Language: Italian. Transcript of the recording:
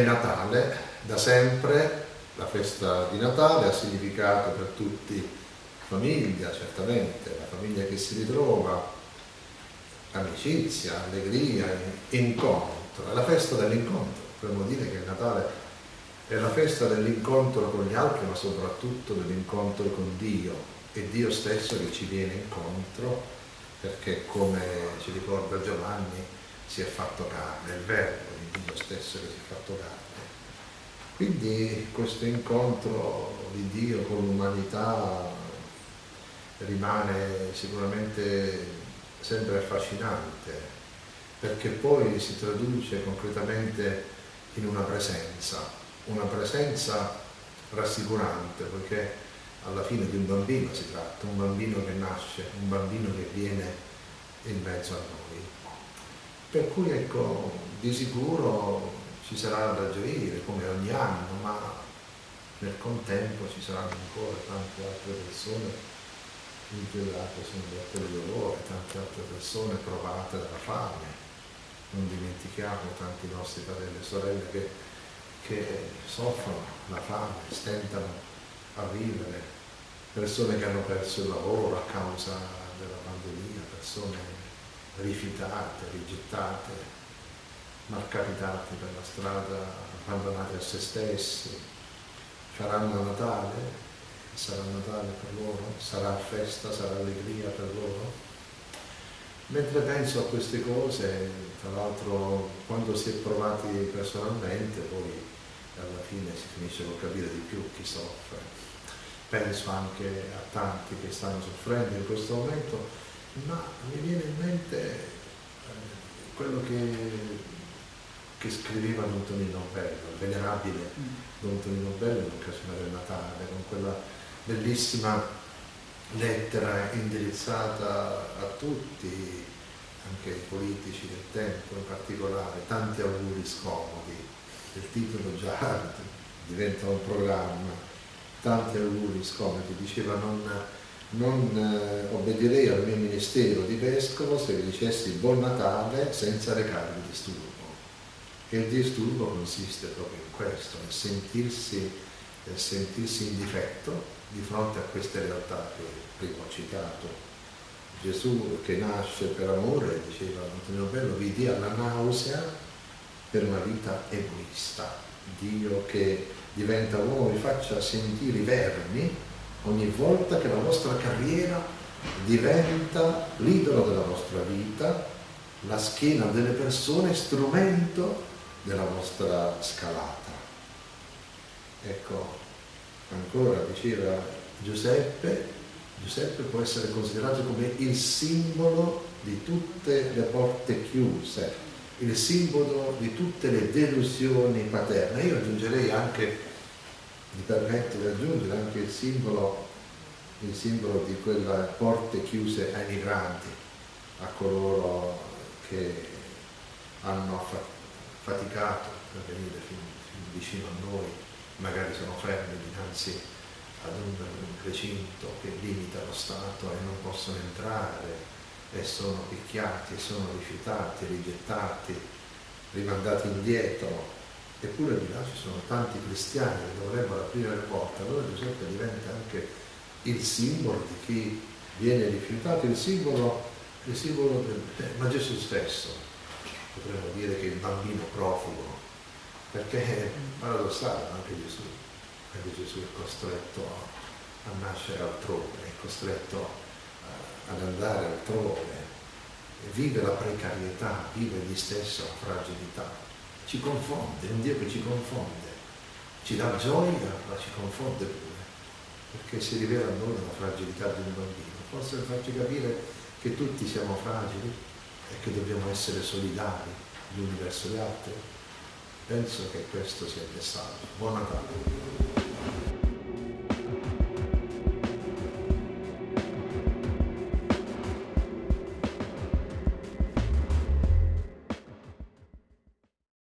Natale, da sempre la festa di Natale ha significato per tutti famiglia, certamente, la famiglia che si ritrova, amicizia, allegria, incontro, è la festa dell'incontro, potremmo dire che Natale è la festa dell'incontro con gli altri, ma soprattutto dell'incontro con Dio, è Dio stesso che ci viene incontro, perché come ci ricorda Giovanni, si è fatto carne, il verbo di Dio stesso che si è fatto carne. Quindi questo incontro di Dio con l'umanità rimane sicuramente sempre affascinante, perché poi si traduce concretamente in una presenza, una presenza rassicurante, poiché alla fine di un bambino si tratta, un bambino che nasce, un bambino che viene in mezzo a noi. Per cui ecco, di sicuro ci sarà da gioire come ogni anno, ma nel contempo ci saranno ancora tante altre persone inchiodate sul letto di dolore, tante altre persone provate dalla fame. Non dimentichiamo tanti nostri fratelli e sorelle che, che soffrono la fame, stentano a vivere, persone che hanno perso il lavoro a causa della pandemia, persone rifiutate, rigettate, malcapitati per la strada, abbandonati a se stessi, faranno Natale, sarà Natale per loro, sarà festa, sarà allegria per loro. Mentre penso a queste cose, tra l'altro quando si è provati personalmente, poi alla fine si finisce con capire di più chi soffre. Penso anche a tanti che stanno soffrendo in questo momento, ma mi viene in mente eh, quello che che scriveva Don Tonino Bello, il venerabile mm. Don Tonino Bello in occasione del Natale, con quella bellissima lettera indirizzata a tutti, anche ai politici del tempo in particolare, tanti auguri scomodi, il titolo già diventa un programma, tanti auguri scomodi, diceva non, non eh, obbedirei al mio ministero di vescovo se vi dicessi buon Natale senza recarvi disturbo. E il disturbo consiste proprio in questo, nel sentirsi, nel sentirsi in difetto di fronte a queste realtà che prima ho citato. Gesù che nasce per amore, diceva Antonio Bello, vi dia la nausea per una vita egoista. Dio che diventa uomo vi faccia sentire i vermi ogni volta che la vostra carriera diventa l'idolo della vostra vita, la schiena delle persone strumento della vostra scalata. Ecco, ancora diceva Giuseppe, Giuseppe può essere considerato come il simbolo di tutte le porte chiuse, il simbolo di tutte le delusioni paterne. Io aggiungerei anche, mi permetto di aggiungere anche il simbolo, il simbolo di quelle porte chiuse ai migranti, a coloro che hanno faticato per venire fin, fin vicino a noi, magari sono fermi dinanzi ad un recinto che limita lo Stato e non possono entrare e sono picchiati, sono rifiutati, rigettati, rimandati indietro. Eppure di là ci sono tanti cristiani che dovrebbero aprire le porte. Allora Giuseppe diventa anche il simbolo di chi viene rifiutato, il simbolo, il simbolo del, ma Gesù stesso potremmo dire che il bambino profugo, perché è paradossale anche Gesù, anche Gesù è costretto a nascere altrove, è costretto eh, ad andare altrove, vive la precarietà, vive egli stesso la fragilità, ci confonde, è un Dio che ci confonde, ci dà gioia ma ci confonde pure, perché si rivela a noi la fragilità di un bambino, forse per farci capire che tutti siamo fragili, e che dobbiamo essere solidari gli uni verso gli altri. Penso che questo sia il messaggio. Buon Natale.